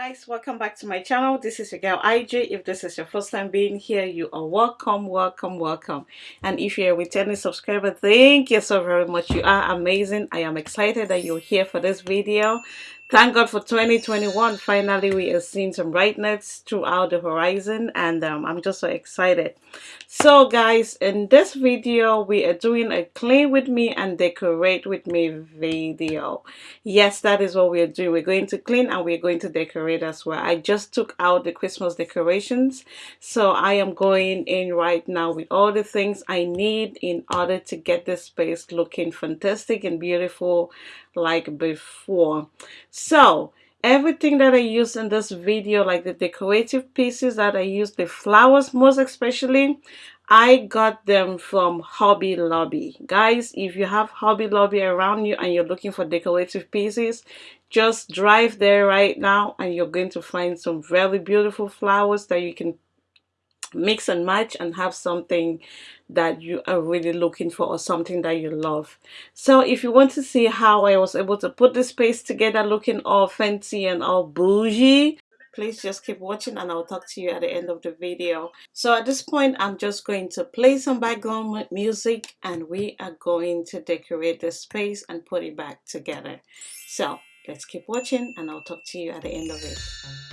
guys welcome back to my channel. This is your girl ij if this is your first time being here you are welcome welcome welcome. And if you're a returning subscriber thank you so very much. You are amazing. I am excited that you're here for this video Thank God for 2021. Finally, we are seeing some brightness throughout the horizon and um, I'm just so excited. So guys, in this video, we are doing a clean with me and decorate with me video. Yes, that is what we are doing. We're going to clean and we're going to decorate as well. I just took out the Christmas decorations. So I am going in right now with all the things I need in order to get this space looking fantastic and beautiful like before. So everything that I use in this video like the decorative pieces that I use the flowers most especially I got them from Hobby Lobby. Guys if you have Hobby Lobby around you and you're looking for decorative pieces just drive there right now and you're going to find some very beautiful flowers that you can mix and match and have something that you are really looking for or something that you love. So if you want to see how I was able to put this space together looking all fancy and all bougie please just keep watching and I'll talk to you at the end of the video. So at this point I'm just going to play some background music and we are going to decorate the space and put it back together. So let's keep watching and I'll talk to you at the end of it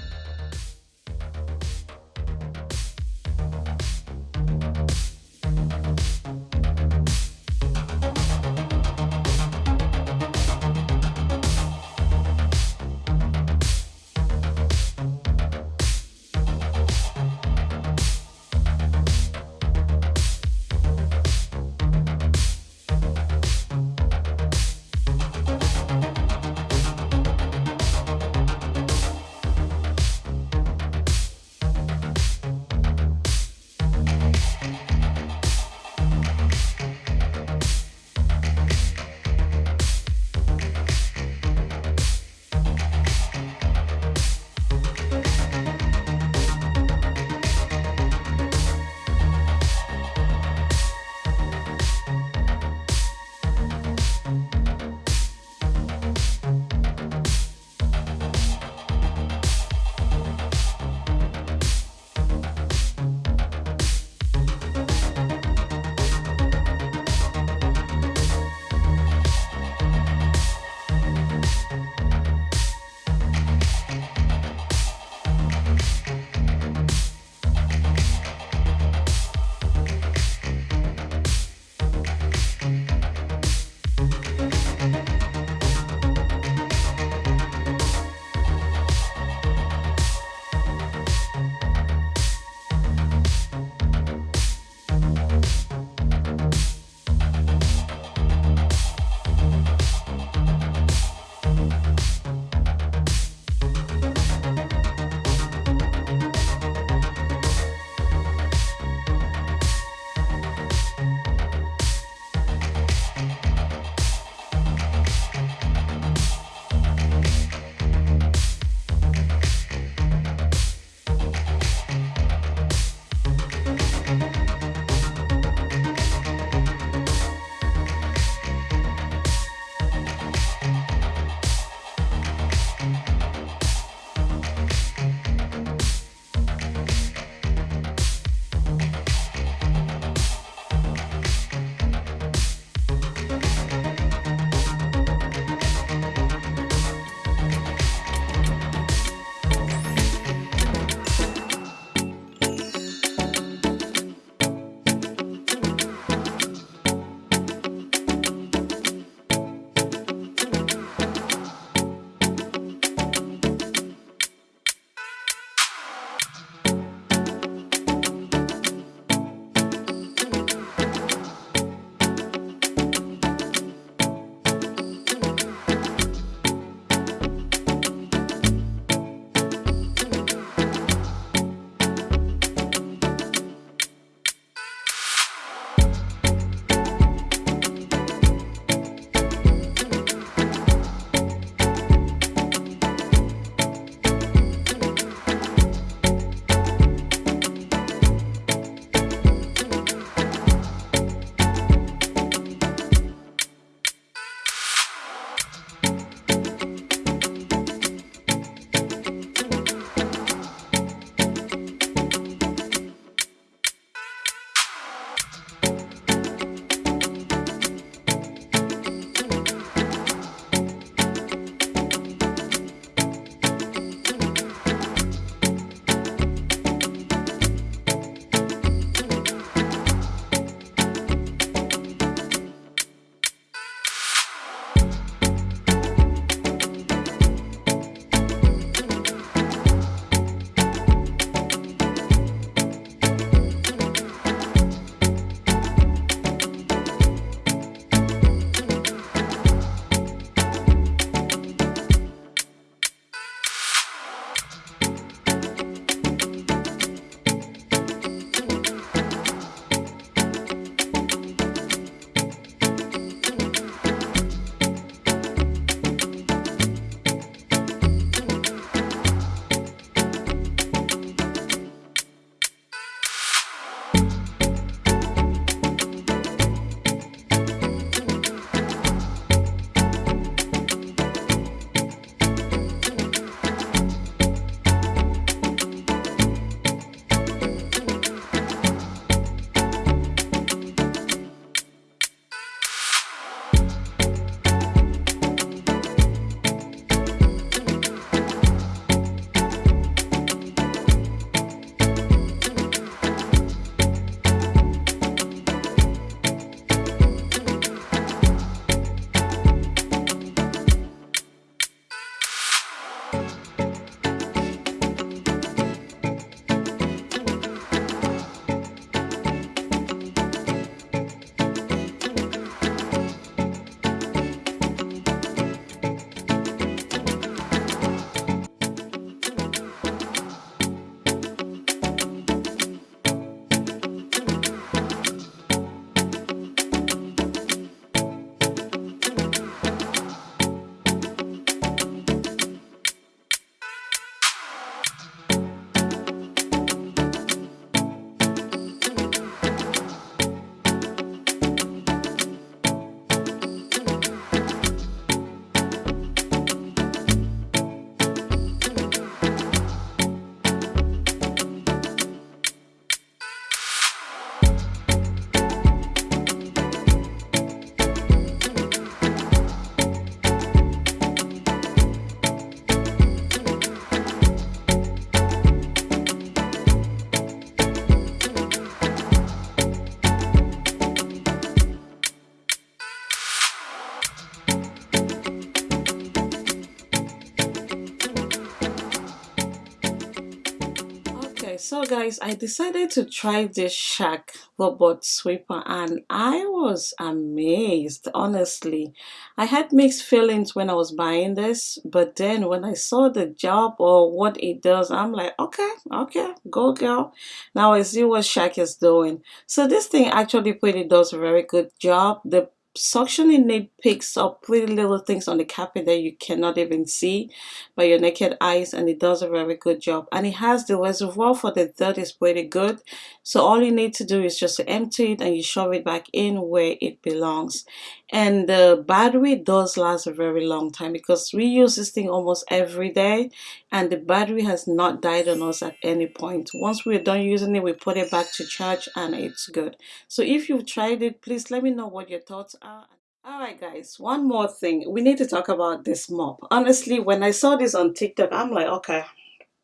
Alright, so guys, I decided to try this Shark robot sweeper and I was amazed, honestly. I had mixed feelings when I was buying this, but then when I saw the job or what it does, I'm like, okay, okay, go girl. Now I see what Shark is doing. So this thing actually pretty does a very good job. The suctioning it picks up pretty little things on the carpet that you cannot even see by your naked eyes and it does a very good job. And it has the reservoir for the dirt is pretty good. So all you need to do is just empty it and you shove it back in where it belongs and the battery does last a very long time because we use this thing almost every day and the battery has not died on us at any point once we're done using it we put it back to charge and it's good so if you've tried it please let me know what your thoughts are Alright guys, one more thing. We need to talk about this mop. Honestly, when I saw this on TikTok, I'm like, okay,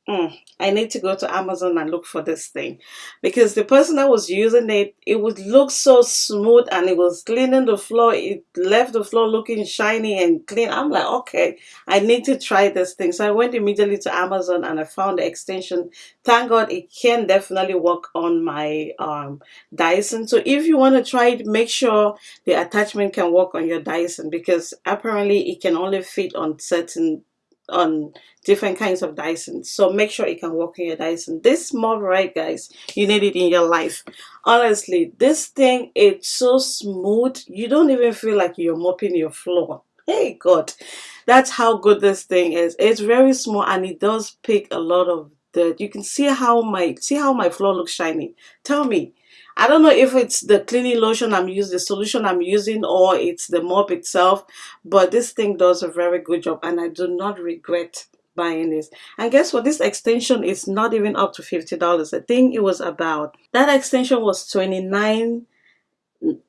Mm, I need to go to Amazon and look for this thing because the person that was using it, it would look so smooth and it was cleaning the floor. It left the floor looking shiny and clean. I'm like, okay, I need to try this thing. So I went immediately to Amazon and I found the extension. Thank God it can definitely work on my um, Dyson. So if you want to try it, make sure the attachment can work on your Dyson because apparently it can only fit on certain on different kinds of Dyson. So make sure it can work in your Dyson. This mop, right guys, you need it in your life. Honestly, this thing, it's so smooth. You don't even feel like you're mopping your floor. Hey God, that's how good this thing is. It's very small and it does pick a lot of dirt. You can see how my see how my floor looks shiny. Tell me, I don't know if it's the cleaning lotion I'm using, the solution I'm using, or it's the mop itself, but this thing does a very good job and I do not regret buying this. And guess what? This extension is not even up to $50. I think it was about, that extension was 29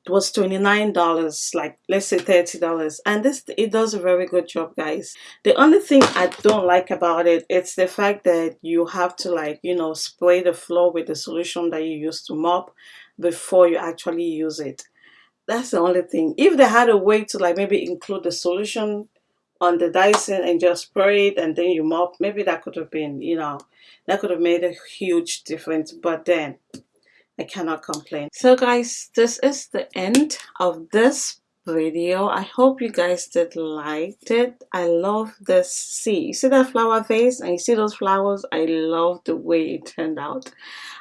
was $29 like let's say $30 and this it does a very good job guys. The only thing I don't like about it it's the fact that you have to like you know spray the floor with the solution that you use to mop before you actually use it. That's the only thing. If they had a way to like maybe include the solution on the Dyson and just spray it and then you mop maybe that could have been you know that could have made a huge difference. But then I cannot complain. So guys, this is the end of this video. I hope you guys did like it. I love this See, You see that flower face and you see those flowers? I love the way it turned out.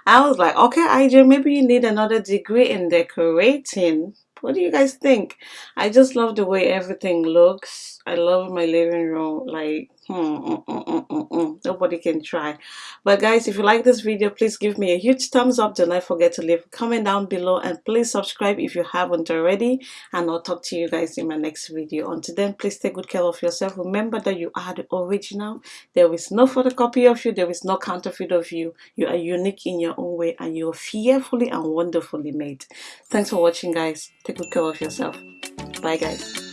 I was like, okay, IJ, maybe you need another degree in decorating. What do you guys think? I just love the way everything looks. I love my living room. Like, mm, mm, mm, nobody can try. But guys if you like this video please give me a huge thumbs up. Do not forget to leave a comment down below and please subscribe if you haven't already. And i'll talk to you guys in my next video. Until then please take good care of yourself. Remember that you are the original. There is no photocopy of you. There is no counterfeit of you. You are unique in your own way and you're fearfully and wonderfully made. Thanks for watching guys. Take good care of yourself. Bye guys